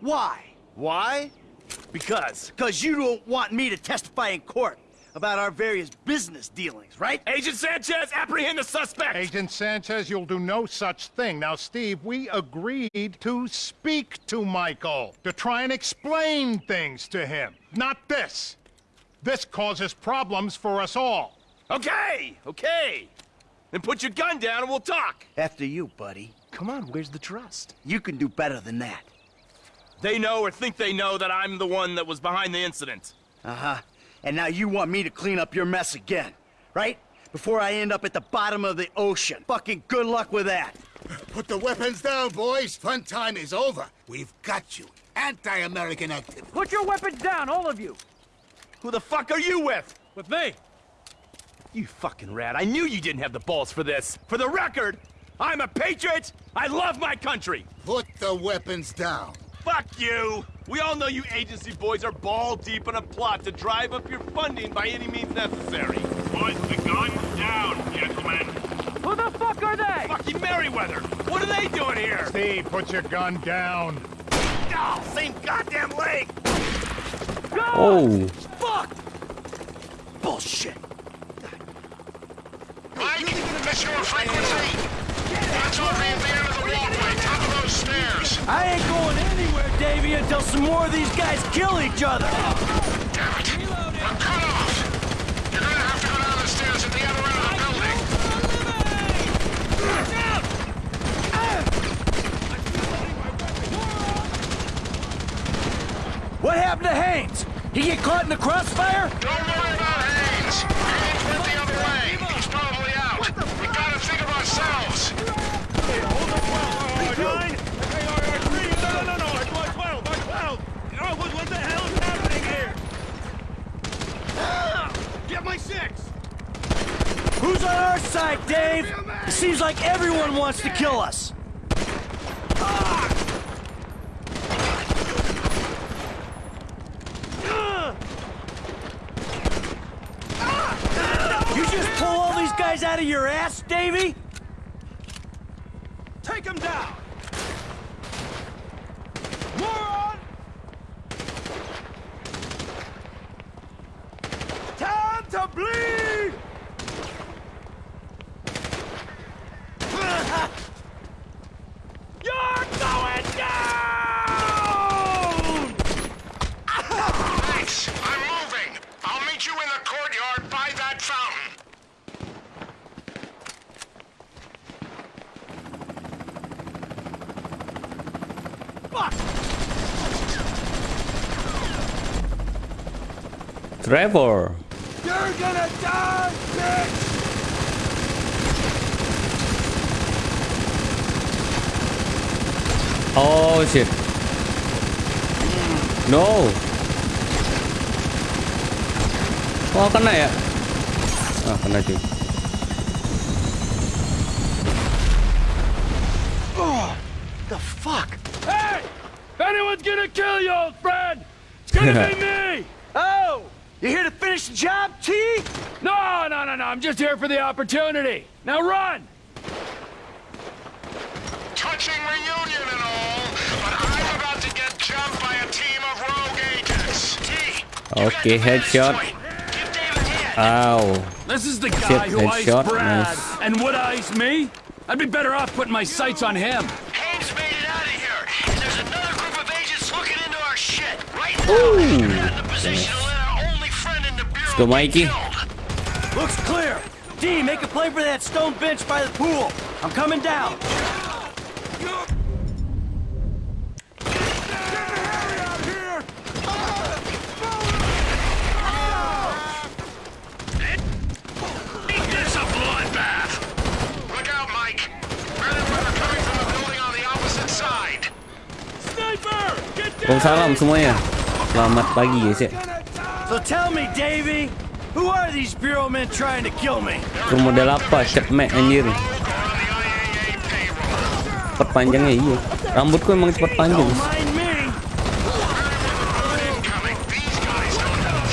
Why? Why? Because. Because you don't want me to testify in court about our various business dealings, right? Agent Sanchez, apprehend the suspect! Agent Sanchez, you'll do no such thing. Now, Steve, we agreed to speak to Michael, to try and explain things to him. Not this. This causes problems for us all. Okay, okay. Then put your gun down and we'll talk. After you, buddy. Come on, where's the trust? You can do better than that. They know or think they know that I'm the one that was behind the incident. Uh-huh. And now you want me to clean up your mess again, right? Before I end up at the bottom of the ocean. Fucking good luck with that. Put the weapons down, boys. Fun time is over. We've got you. Anti-American activity. Put your weapons down, all of you! Who the fuck are you with? With me! You fucking rat. I knew you didn't have the balls for this. For the record, I'm a patriot. I love my country. Put the weapons down. Fuck you! We all know you agency boys are ball deep in a plot to drive up your funding by any means necessary. Put the gun down, gentlemen. Who the fuck are they? Fucking Merryweather! What are they doing here? Steve, put your gun down. Oh, same goddamn leg! Go! Oh, Fuck! Bullshit! Mike, that's your frequency. That's over at the end of the walkway, top of those stairs. I ain't going anywhere, Davy, until some more of these guys kill each other! Damn it. We're cut off. You're gonna have to go down the stairs at the other end of the building. What happened to Haines? He get caught in the crossfire? Don't worry about Haines. Haines went the other way. He's probably out. We gotta think of ourselves. Nine? Okay, all right, three. No, no, no, no. I want 12. I 12. Oh, what, what the hell is happening here? Get my six. Who's on our side, Dave? It seems like everyone wants to kill us. You just pull all these guys out of your ass, Davy? Take them down. Moron! Time to bleed! You're going down! Thanks. I'm moving. I'll meet you in the courtyard by that fountain. Trevor. You're gonna die, bitch! Oh shit. No. Oh kena ya? Ah kena cuy. The fuck? Hey! If anyone's gonna kill you, old friend, it's gonna be me! You here to finish the job, T? No, no, no, no, I'm just here for the opportunity. Now run! Touching reunion and all, but I'm about to get jumped by a team of rogue agents. T, Okay, got the vantage headshot. point. Give David a hand. Ow. This is the guy who iced Brad nice. and would ice me. I'd be better off putting my sights on him. Haines made it out of here, and there's another group of agents looking into our shit. Right now, you're not in a position go, Mikey. Looks clear. D, make a play for that stone bench by the pool. I'm coming down. Make this a bloodbath. Look out, Mike. Merryweather coming from the building on the opposite side. Sniper! Get Waalaikumsalam semuanya. Selamat pagi guys ya. So tell me, Davy, who are these bureau men trying to kill me? Itu model apa? Cetmek anjir. Rogue or on the IAA payroll. Cepat panjangnya iya. Rambutku emang cepat panjang. Don't mind me. Incoming. These guys don't have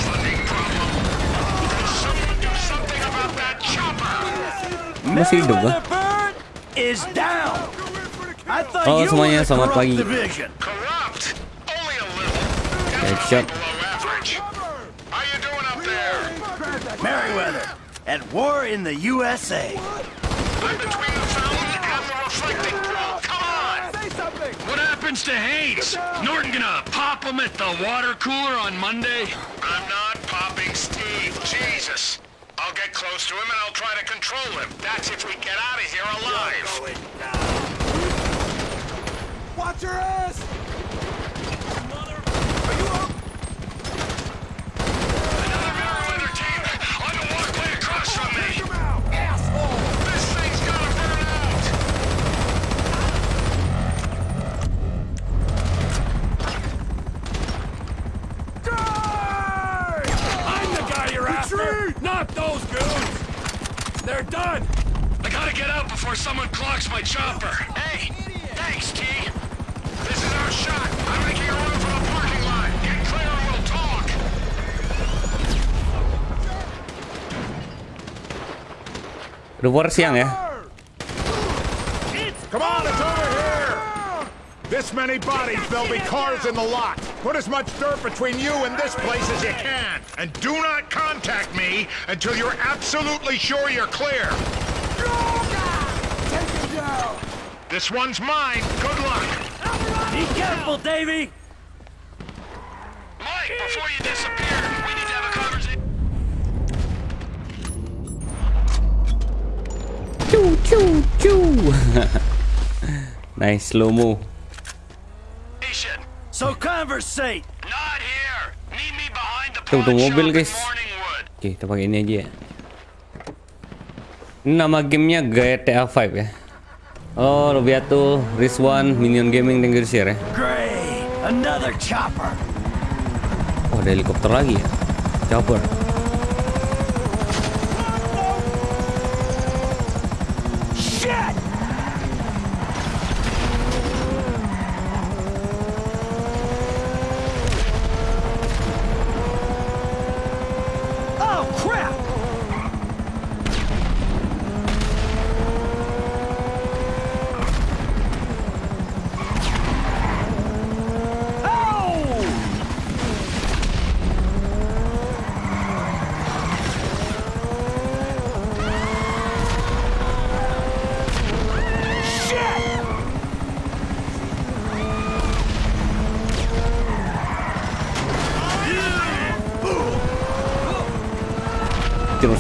at war in the USA. I'm between the fountain and the reflecting pool. Come on! Say something! What happens to Haines? Norton gonna pop him at the water cooler on Monday? I'm not popping Steve. Jesus. I'll get close to him and I'll try to control him. That's if we get out of here alive. Watch your ass! Another Merryweather team on the walkway across from me. This thing's gonna burn out. I'm the guy you're after, not those goons. They're done. I gotta get out before someone clocks my chopper. Hey, thanks, T. This is our shot. I'm making a run for the parking lot. Get clear and we'll talk. Udah war siang ya. Come on, it's over here! This many bodies, there'll be cars in the lot. Put as much dirt between you and this place as you can. And do not contact me until you're absolutely sure you're clear. Take him down! This one's mine. Good luck. Be careful, Davy! Mike, before you disappear, we need to have a conversation. Choo choo choo. nice slow mo. So conversate. Not here. Meet me behind the Tuh, tuh pawn mobil, guys. Oke, kita pakai ini aja ya. Ini nama gamenya GTA 5 ya. Oh, Lobiato, Rizwan, Minion Gaming, to share ya. Great. Another chopper. Oh, ada helikopter lagi ya. Chopper.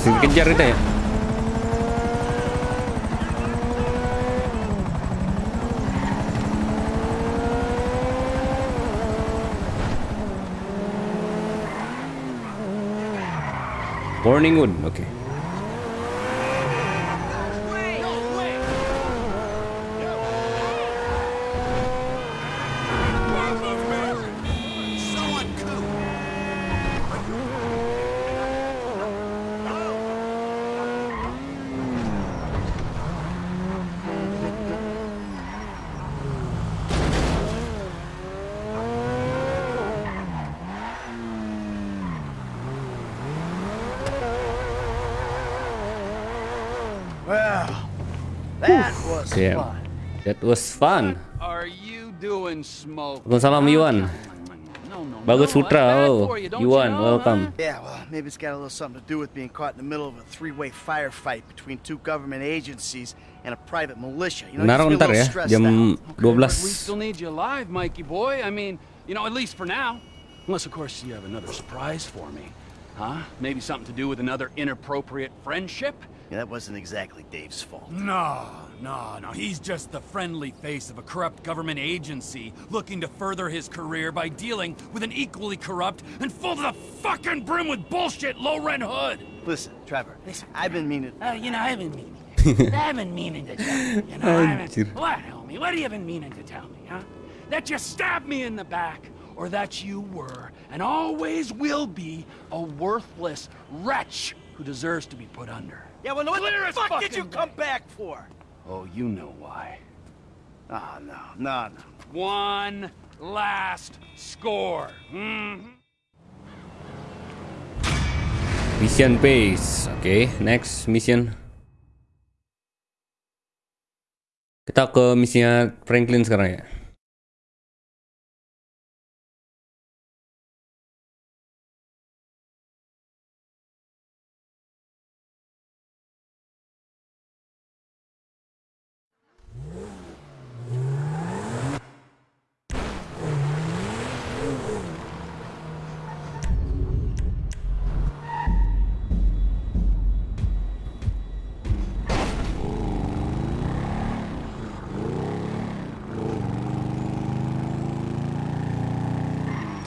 Terus dikejar kita ya. Morningwood, oke. Well, that was Damn. fun. That was fun. Are you doing smoke? Waalaikumsalam Yuan. No, no, Bagus no, Putra, that's bad halo. for you, don't Yuan, you know, welcome. huh? Yeah, well, maybe it's got a little something to do with being caught in the middle of a three-way firefight between two government agencies and a private militia. You know, it Naruh gets me a ntar little ya, jam out. 12. But we still need you alive, Mikey boy. I mean, you know, at least for now. Unless, of course, you have another surprise for me. Huh? Maybe something to do with another inappropriate friendship? Yeah, that wasn't exactly Dave's fault. No, no, no. He's just the friendly face of a corrupt government agency looking to further his career by dealing with an equally corrupt and full to the fucking brim with bullshit low-rent hood. Listen, Trevor, listen, I've been meaning... Uh, you know, I've been meaning. I've been meaning to tell you. You know, I've been, what, homie? What have you been meaning to tell me, huh? That you stabbed me in the back, or that you were and always will be a worthless wretch who deserves to be put under. Yeah, well, what Clear the fuck did you fucking come day. back for? Oh, you know why. Oh, no, no, no. One last score. Mhm. Mission base. Okay, next mission. Kita ke misinya Franklin sekarang ya.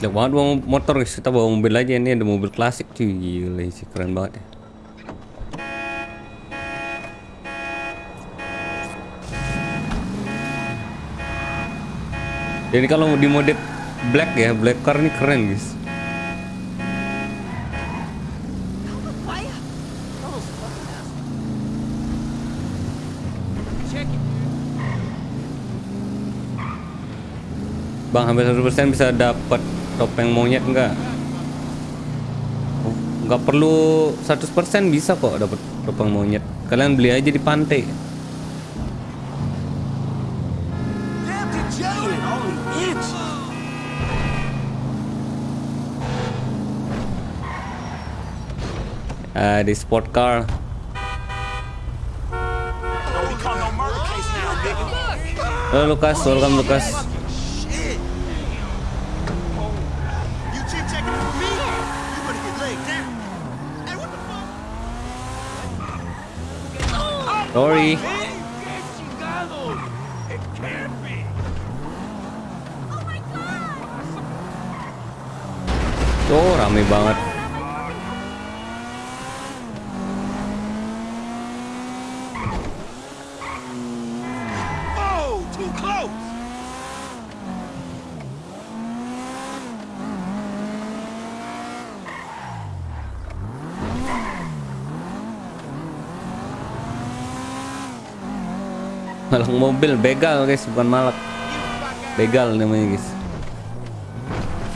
Jelek banget bawa motor guys. Kita bawa mobil aja ini ada mobil klasik cuy. Gila sih keren banget ya. Jadi kalau di mode black ya, black car ini keren guys. Bang hampir 100% bisa dapat topeng monyet enggak? Oh, enggak perlu 100% bisa kok dapat topeng monyet. Kalian beli aja di pantai. Ah, di sport car. Halo Lukas, welcome Lukas. Sorry. Oh, rame banget. Malak mobil, begal guys, bukan malak. Begal namanya guys.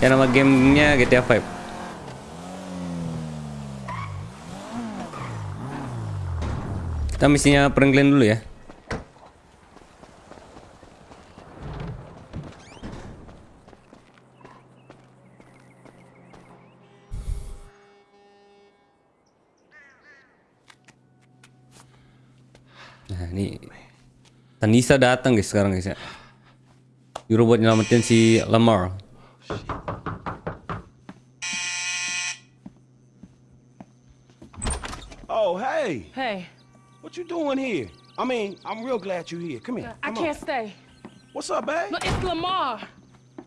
Ya nama gamenya GTA 5. Kita misinya Franklin dulu ya. Nah ini Tanisa datang guys sekarang guys ya. Euro buat nyelamatin si Lamar. Oh, hey. Hey, What you doing here? I mean, I'm real glad you're here. Come here. Uh, I can't on. stay. What's up, babe? No, it's Lamar.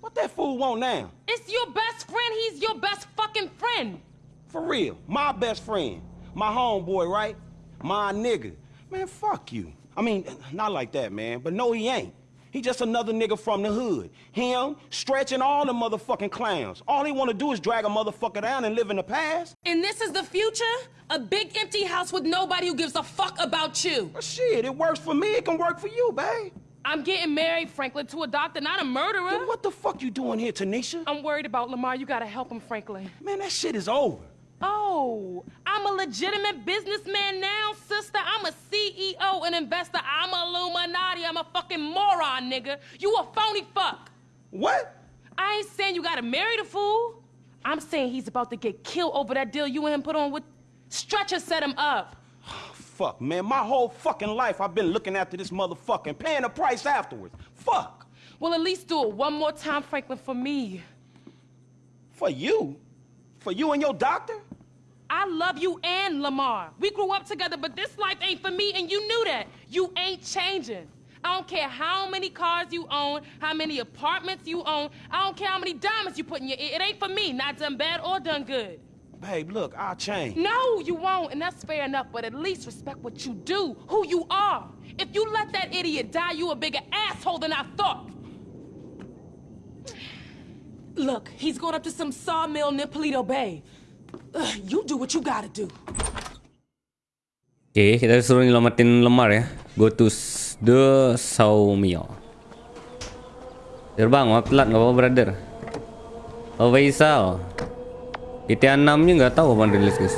What that fool want now? It's your best friend. He's your best fucking friend. For real. My best friend. My homeboy, right? My nigga. Man, fuck you. I mean, not like that, man. But no, he ain't. He just another nigga from the hood. Him, stretching all the motherfucking clowns. All he wanna do is drag a motherfucker down and live in the past. And this is the future? A big empty house with nobody who gives a fuck about you. Well, shit, it works for me. It can work for you, babe. I'm getting married, Franklin, to a doctor, not a murderer. Then what the fuck you doing here, Tanisha? I'm worried about Lamar. You gotta help him, Franklin. Man, that shit is over. Oh, I'm a legitimate businessman now, sister. I'm a CEO, an investor. I'm a Illuminati. I'm a fucking moron, nigga. You a phony fuck. What? I ain't saying you gotta marry the fool. I'm saying he's about to get killed over that deal you and him put on with Stretcher set him up. Fuck, man. My whole fucking life I've been looking after this motherfucking paying the price afterwards. Fuck. Well, at least do it one more time, Franklin, for me. For you? For you and your doctor? I love you and Lamar. We grew up together, but this life ain't for me, and you knew that. You ain't changing. I don't care how many cars you own, how many apartments you own. I don't care how many diamonds you put in your ear. It ain't for me, not done bad or done good. Babe, look, I'll change. No, you won't, and that's fair enough, but at least respect what you do, who you are. If you let that idiot die, you a bigger asshole than I thought. Look, he's going up to some sawmill near Paleto Bay. You do what you gotta do. Oke, kita suruh nyelamatin lemar ya. Go to the sawmill. Terbang, maaf telat nggak apa-apa brother. Oh Faisal. GTA 6 nya nggak tahu kapan rilis guys.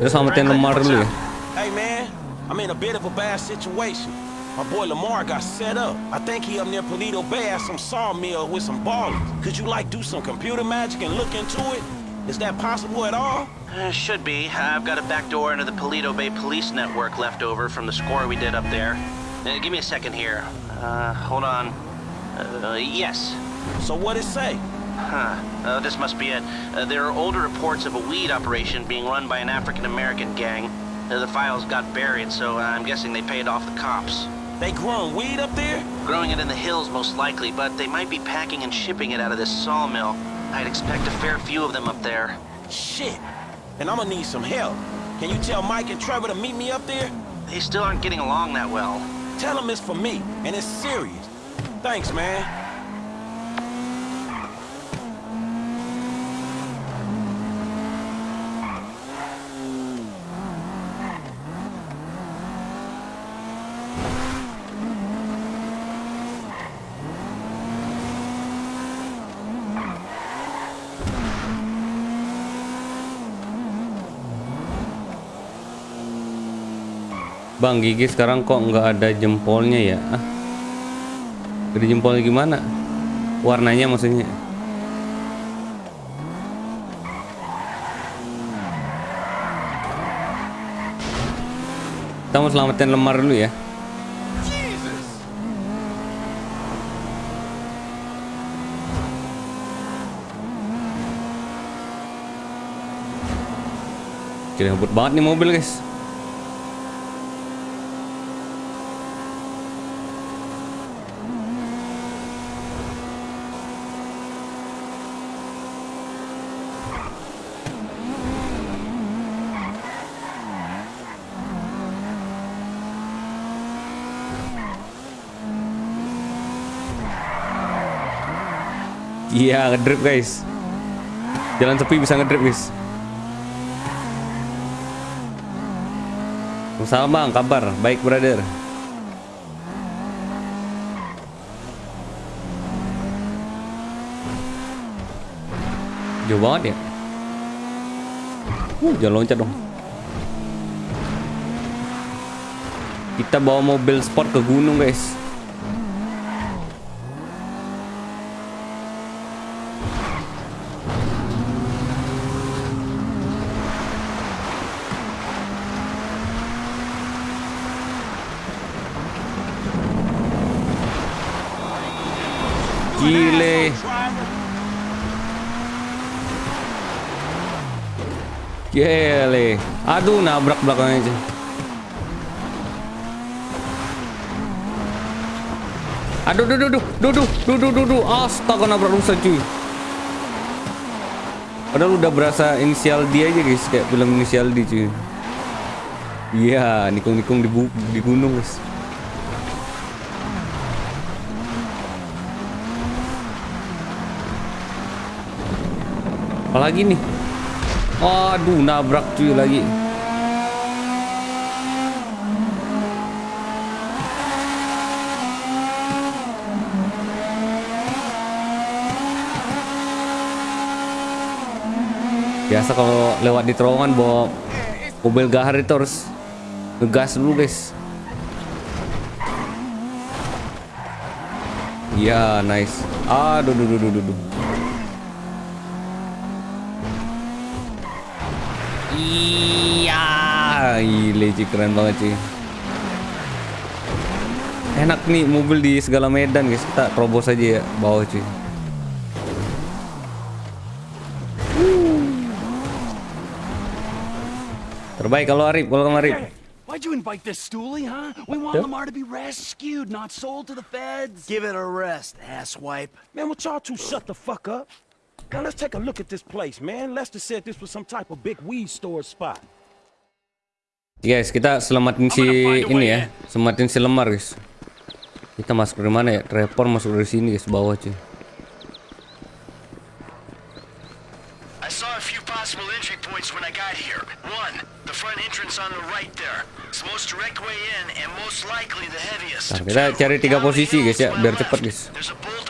Kita selamatin lemar dulu ya. Hey, man, I'm in a bit of a bad situation. My boy Lamar got set up. I think he up near Paleto Bay at some sawmill with some ballers. Could you, like, do some computer magic and look into it? Is that possible at all? Uh, should be. I've got a back door into the Paleto Bay Police Network left over from the score we did up there. Uh, give me a second here. Uh, hold on. Uh, yes. So what it say? Huh. Uh, this must be it. Uh, there are older reports of a weed operation being run by an African-American gang. Uh, the files got buried, so I'm guessing they paid off the cops. They growing weed up there? Growing it in the hills, most likely, but they might be packing and shipping it out of this sawmill. I'd expect a fair few of them up there. Shit. And I'm gonna need some help. Can you tell Mike and Trevor to meet me up there? They still aren't getting along that well. Tell them it's for me, and it's serious. Thanks, man. Bang gigi sekarang kok nggak ada jempolnya ya? Ah. Ada jempolnya gimana? Warnanya maksudnya? Kita mau selamatin lemar dulu ya. Jadi ngebut banget nih mobil guys. Iya, ngedrip guys. Jalan sepi bisa ngedrip guys. Salam bang, kabar? Baik brother. Jauh banget ya. Uh, jangan loncat dong. Kita bawa mobil sport ke gunung guys. Gile. Gile. Aduh, nabrak belakangnya aja. Aduh, duh, duh, duh, duh, duh, duh, duh, duh, duh. Astaga, nabrak rusa cuy. Padahal udah berasa inisial D aja guys, kayak film inisial D cuy. Iya, nikung-nikung di, di gunung guys. Apalagi nih? Aduh, nabrak cuy lagi. Biasa kalau lewat di terowongan bawa mobil gahar itu harus ngegas dulu guys. Iya, nice. Aduh, duh, duh, duh, duh, Iya, gile cuy, keren banget cuy. Enak nih mobil di segala medan guys. Kita terobos aja ya bawah cuy. Terbaik kalau Arif, welcome Arif. Why'd you invite this stoolie, huh? We want Yeah. Lamar to be rescued, not sold to the feds. Give it a rest, asswipe. Man, would y'all two shut the fuck up? Now let's take a look at this place, man. Lester said this was some type of big weed store spot. Guys, kita selamatin si ini ya, selamatin si lemar guys. Kita masuk dari mana ya? Trapor masuk dari sini guys, bawah cuy. I saw a few possible entry points when I got here. One, the front entrance on the right there. It's the most direct way in and most likely the heaviest. Nah, kita cari tiga posisi guys ya, biar cepet guys. There's a bulldozer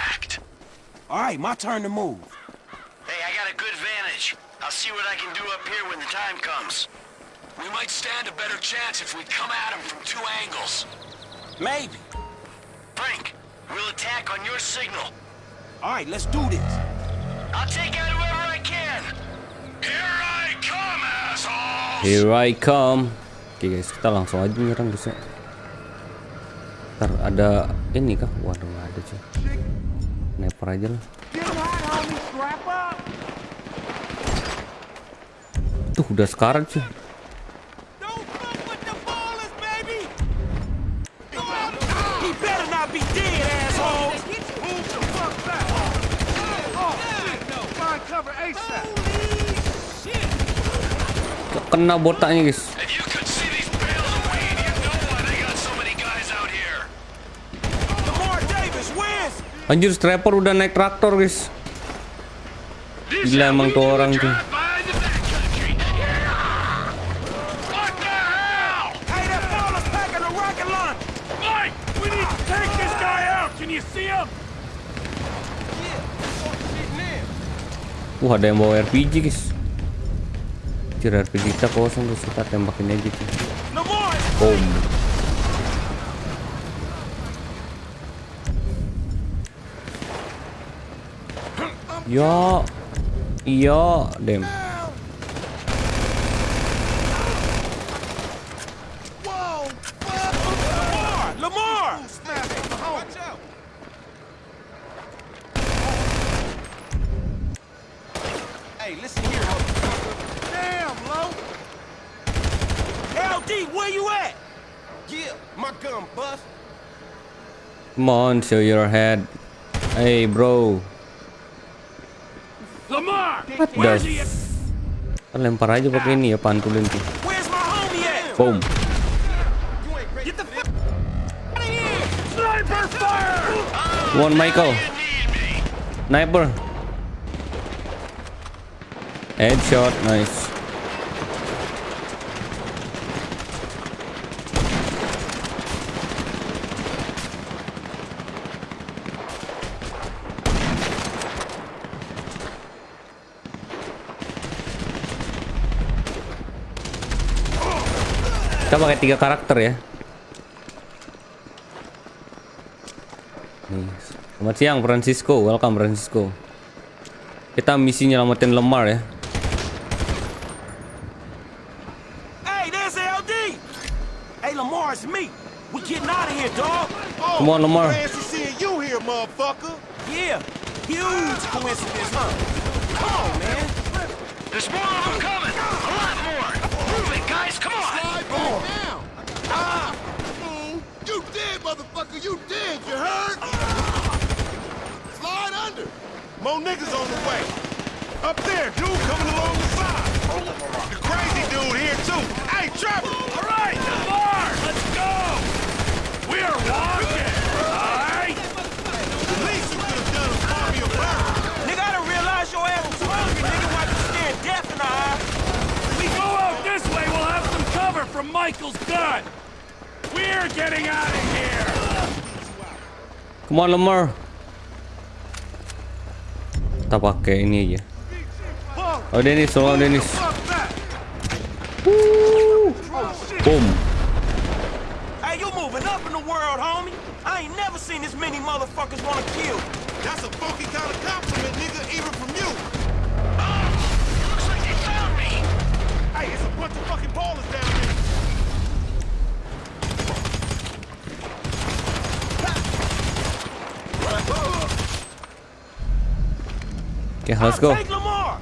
All right, my turn to move. Hey, I got a good vantage. I'll see what I can do up here when the time comes. We might stand a better chance if we come at him from two angles. Maybe. Frank, we'll attack on your signal. All right, let's do this. I'll take out whoever I can. Here I come, asshole! Here I come. Oke guys, kita langsung aja nyerang guys ya. Ntar ada ini kah? Waduh nggak ada cuy. Sniper aja lah. Tuh udah sekarang cuy. He better not Anjir Strapper udah naik traktor guys. Gila emang tuh orang tuh. What the hell? Hey, that baller's packing a rocket launch. Mike, we need to take this guy out. Can you see him? Wah ada yang bawa RPG guys. Anjir RPG kita kosong guys. Kita tembakin aja cuy. Lamar, Boom. Ya. Iya, dem. Lamar, Lamar. Hey, listen here, motherfucker. Damn, Lo. LD, where you at? Yeah, my gun bust. Come on, show your head. Hey, bro. Lamar, What where's the? he? Kan lempar aja pakai ini ya pantulin tuh. Where's my homie at? Boom. Get the fuck out of here. Sniper fire! Come on, Michael. Sniper. Headshot, nice. Kita pakai tiga karakter ya. Nih, selamat siang Francisco, welcome Francisco. Kita misi nyelamatin Lemar ya. Hey, there's LD. Hey, Lamar, it's me. We getting out of here, dog. Come on, Lamar. Fancy seeing you here, motherfucker. Yeah, huge coincidence, huh? Come on, man. There's more of them coming. A lot more. Ah! You did, motherfucker! You did! you heard? Slide under! More niggas on the way. Up there, dude coming along the side. The crazy dude here, too. Hey, Trevor. All right, Lamar, let's go. We are walking. All right. The least you could have done was call me a bird. Nigga, I done realized your ass was hungry, nigga, while you staring death in the eye. We go out this way. We'll have some cover from Michael's gun. We're getting out of here. Come on, Lamar. Kita pakai ini aja. Oh, Dennis, tolong Dennis. Woo. Boom. Hey, you moving up in the world, homie. I ain't never seen this many motherfuckers wanna kill. That's a funky kind of compliment, nigga, even from you. Looks like they found me. Hey, it's a bunch of fucking ballers down here. Okay, let's go. Lamar.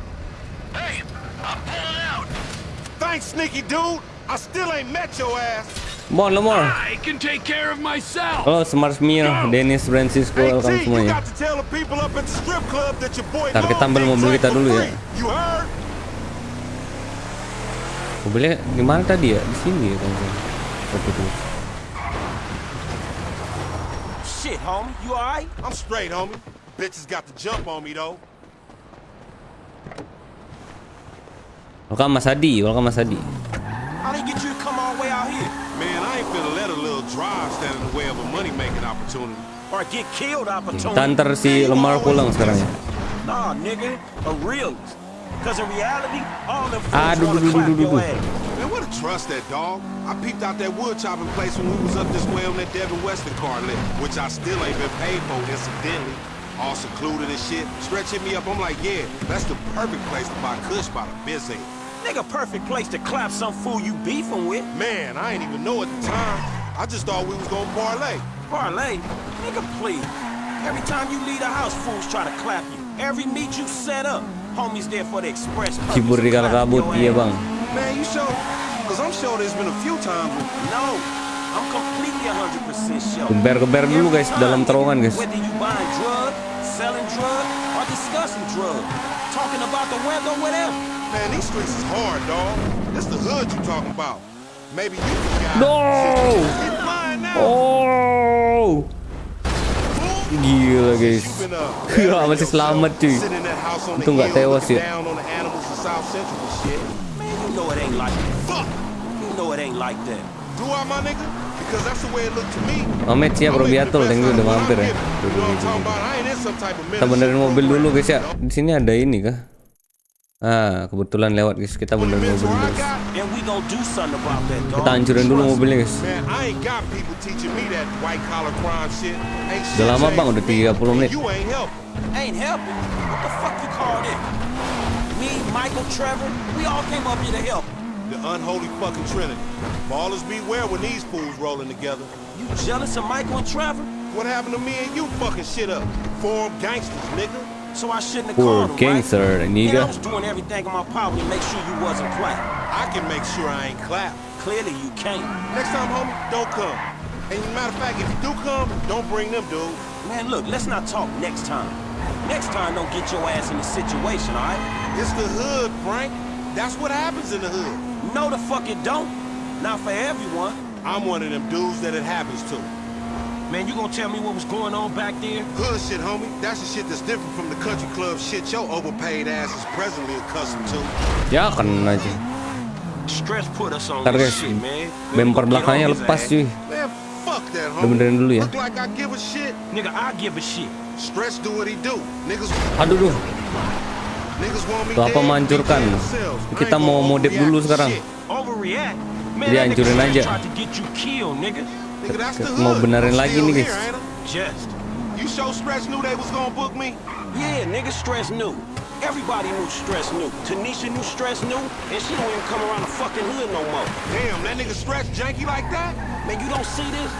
Hey, I'm pulling out. Thanks, sneaky dude. I still ain't met your ass. Come on, Lemar. I can take care of myself. Halo, Smart Mir, Dennis, Francisco, Hey, welcome semuanya. got to tell the people up at the strip club that your boy Ntar kita ambil mobil kita dulu ya. free. You heard? Mobilnya di mana tadi ya? Di sini ya, kan. Oke dulu. Shit, homie. You alright? I'm straight, homie. Bitches got the jump on me, though. Welcome Mas Adi, welcome Mas Adi. How they get you to come all the way out here? Man, I ain't finna let a little drive stand in the way of a money-making opportunity. Or get killed opportunity? Ntar si Lemar pulang sekarang ya. Nah, nigga. A realist. Cause in reality, all them fools Aduh, wanna duh, duh, clap duh, duh, your duh. ass. Man, Man, what a trust that dog. I peeped out that wood chopping place when we was up this way on that Devin Weston car lit, which I still ain't been paid for, incidentally. All secluded and shit. Stretch hit me up, I'm like, yeah, that's the perfect place to buy kush by the biz aid. Nigga, perfect place to clap some fool you beefing with. Man, I ain't even know at the time. I just thought we was gonna parlay. Parlay? Nigga, please. Every time you leave the house, fools try to clap you. Every meet you set up, homies there for the express purpose Kibur of di kala clapping kabut, your iya bang. Man, you sure? Cause I'm sure there's been a few times when... No, I'm completely 100% sure. Geber-geber dulu guys dalam terowongan guys. Whether you buying drugs, selling drugs, or discussing drugs, talking about the weather, whatever. Man, these streets is hard, dog. This the hood you talking about. Maybe you can guy. No! Oh! Gila guys. Gila masih selamat cuy. Untung nggak tewas ya. Mamet siap bro biatul, thank ya. you udah mampir ya. Kita benerin mobil dulu guys ya. Di sini ada ini kah? Ah, kebetulan lewat guys. Kita benerin mobil dulu. guys. And we gonna do something about that, dog. Kita hancurin dulu mobilnya guys. Man, I ain't got people teaching me that white collar crime shit. Ain't shit Udah lama changed bang, udah for me. 30 menit. You ain't helping. Ain't helping. What the fuck you call it? Me, Michael, Trevor, we all came up here to help. The unholy fucking trinity. Ballers beware when these fools rolling together. You jealous of Michael and Trevor? What happened to me and you fucking shit up? Form gangsters, nigga. So I shouldn't have Poor called him, gangster, right? nigga. And I was doing everything in my power to make sure you wasn't clapped. I can make sure I ain't clap. Clearly you can't. Next time, homie, don't come. And matter of fact, if you do come, don't bring them, dude. Man, look, let's not talk next time. Next time, don't get your ass in the situation, all right? It's the hood, Frank. That's what happens in the hood. No, the fuck it don't. Not for everyone. I'm one of them dudes that it happens to. Man, you gonna tell me what was going on back there? Hood shit, homie. That's the shit that's different from the country club shit your overpaid ass is presently accustomed to. Ya kena aja. Stretch put us on Ntar this guys, shit, man. bumper belakangnya lepas cuy. Man, fuck that, Udah homie. benerin dulu ya. Look like I give a shit. Nigga, I give a shit. Stretch do what he do. Niggas, Aduh duh. niggas want me Tuh apa dead, menghancurkan. be dead themselves. I Kita ain't mau gonna modif overreact dulu to sekarang. shit. Overreact? Man, Jadi that nigga hancurin Stress aja. Tried to get you killed, nigga. Nigga, that's the Mau hood. benerin I'm lagi still nih, guys. here, ain't I? Just. You sure Stretch knew they was gonna book me? Yeah, nigga, Stretch knew. Everybody knew Stretch knew. Tanisha knew Stretch knew, and she don't even come around the fucking hood no more. Damn, that nigga Stretch janky like that? Man, you don't see this?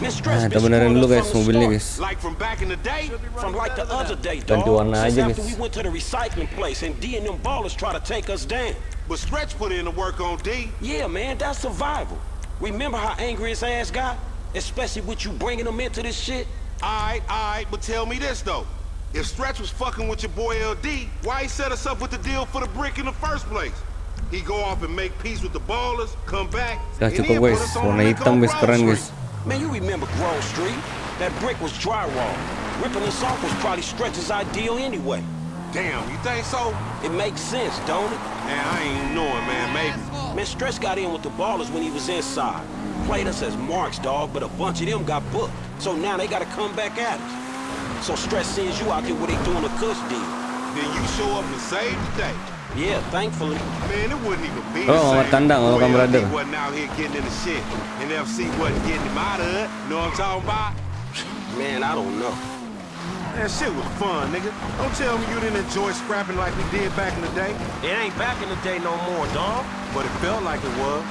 Man, Stretch Nah, been kita benerin screwing dulu up guys from the mobilnya start. guys. Like from back in the day? From like the other day, Ganti dog. warna Since aja, after guys. we went to the recycling place and D and them ballers try to take us down. But Stretch put in the work on D. Yeah, man, that's survival. Remember how angry his ass got? Especially with you bringing him into this shit? Alright, alright, but tell me this though. If Stretch was fucking with your boy LD, why he set us up with the deal for the brick in the first place? He go off and make peace with the ballers, come back, Dah and cukup then put guys. us on Warna lick hitam on guys Grove Street. Man, you remember Grove Street? That brick was drywall. Ripping us off was probably Stretch's ideal anyway. Damn, you think so? It makes sense, don't it? Man, I ain't knowing, man, maybe. Man, Stretch got in with the ballers when he was inside. Played us as marks, dog, but a bunch of them got booked. So now they gotta come back at us. So Stretch sends you out there where they doing a cuss deal. Then you show up and save the day. Yeah, thankfully. Man, it wouldn't even be Oh, the same. Kandang, if welcome, Boy LD brother. wasn't out here getting into shit. And FC wasn't getting him out of it. Know what I'm talking about? Man, I don't know. That shit was fun, nigga. Don't tell me you didn't enjoy scrapping like we did back in the day. It ain't back in the day no more, dog. But it felt like it was.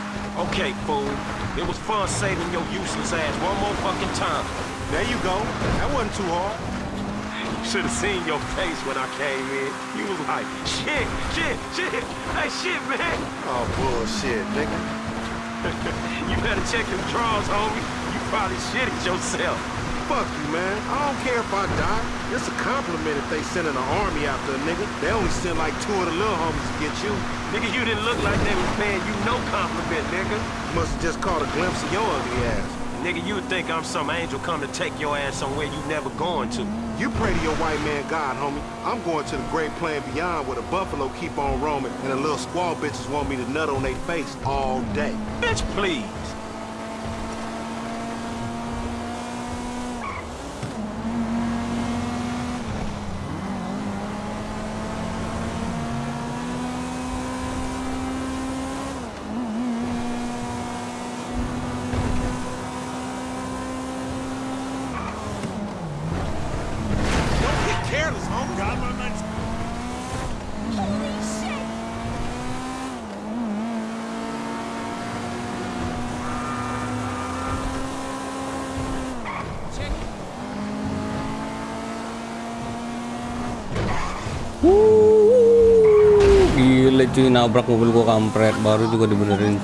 Okay, fool. It was fun saving your useless ass one more fucking time. There you go. That wasn't too hard. You should have seen your face when I came in. You was like, shit, shit, shit. Hey, shit, man. Oh, bullshit, nigga. you better check them drawers, homie. You probably shit it yourself. Fuck you, man. I don't care if I die. It's a compliment if they sending an army after a nigga. They only send like two of the little homies to get you. Nigga, you didn't look like they was paying you no compliment, nigga. Must have just caught a glimpse of your ugly ass. Nigga, you would think I'm some angel come to take your ass somewhere you never going to. You pray to your white man God, homie. I'm going to the great plan beyond where the buffalo keep on roaming and the little squaw bitches want me to nut on their face all day. Bitch, please. Cuy nabrak mobil gua kampret baru juga dibenerin.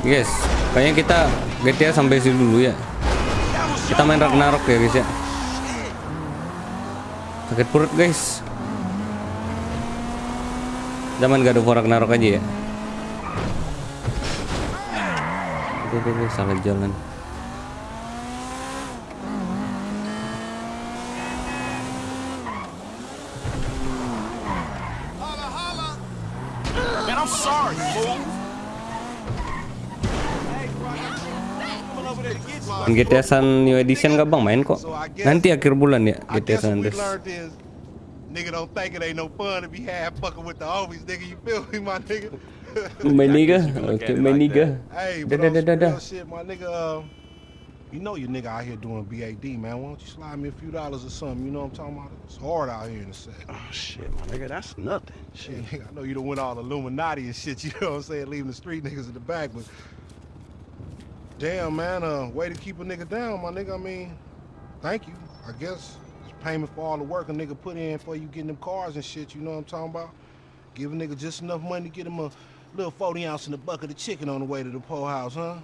Guys, kayaknya kita GTA sampai sini dulu ya. Kita main Ragnarok ya guys ya. Sakit perut guys. Zaman gak ada Ragnarok aja ya. Oke, salah jalan. GTA San New Edition gak bang main kok Nanti akhir bulan ya GTA San Andreas is nigga don't think it ain't no fun to be half fucking with the homies, nigga. You feel me, my nigga? My nigga Oke my nigga Hey, Dah but dah on dah dah some dah real shit, my nigga. Uh, you know your nigga out here doing BAD, man. Why don't you slide me a few dollars or something? You know what I'm talking about? It's hard out here in the set. Oh shit, my nigga, that's nothing. Shit, nigga, I know you don't went all Illuminati and shit. You know what I'm saying? Leaving the street niggas in the back, but damn, man, uh, way to keep a nigga down, my nigga. I mean, thank you. I guess it's payment for all the work a nigga put in for you getting them cars and shit. You know what I'm talking about? Give a nigga just enough money to get him a little 40 ounce in a bucket of chicken on the way to the poor house, huh?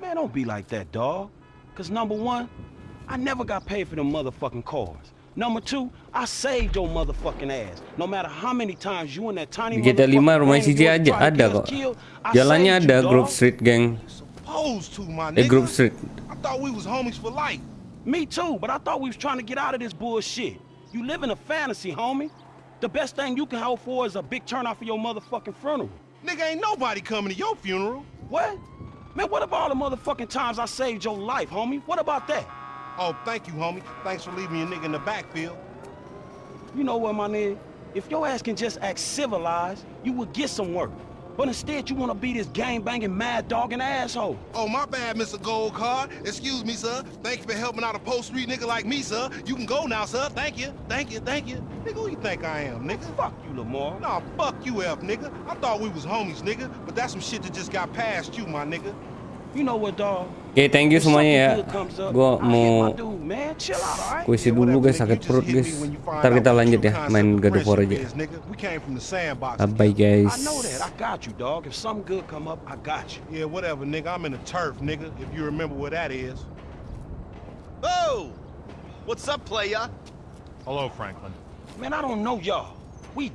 Man, don't be like that, dog. Cause number one, I never got paid for them motherfucking cars. Number two, I saved your motherfucking ass. No matter how many times you and that tiny Di GTA 5 rumah motherfucking CJ man aja try to ada get us kok killed, I Jalannya saved ada you, Grove dog. Street gang Supposed to, my nigga. Grove Street I thought we was homies for life. Me too, but I thought we was trying to get out of this bullshit. You live in a fantasy, homie. The best thing you can hope for is a big turnout for your motherfucking funeral. Nigga, ain't nobody coming to your funeral. What? Man, what about all the motherfucking times I saved your life, homie? What about that? Oh, thank you, homie. Thanks for leaving your nigga in the backfield. You know what, my nigga? If your ass can just act civilized, you would get some work. But instead, you want to be this gang-banging, mad-dogging asshole. Oh, my bad, Mr. Gold Card. Excuse me, sir. Thank you for helping out a post street nigga like me, sir. You can go now, sir. Thank you. Thank you. Thank you. Nigga, who you think I am, nigga? Fuck you, Lamar. Nah, fuck you, F, nigga. I thought we was homies, nigga. But that's some shit that just got past you, my nigga. You know what, dog? Oke thank you semuanya ya Gua mau Dude, man, chill out, all right? Gue isi dulu guys sakit perut guys Ntar kita lanjut ya main God of War aja We came from the sandbox. Bye bye guys I know that. I got you, dog. If something good come up, I got you. Yeah, whatever, nigga. I'm in the turf, nigga. If you remember where that is. Oh! What's up, playa? Hello, Franklin. Man, I don't know y'all. We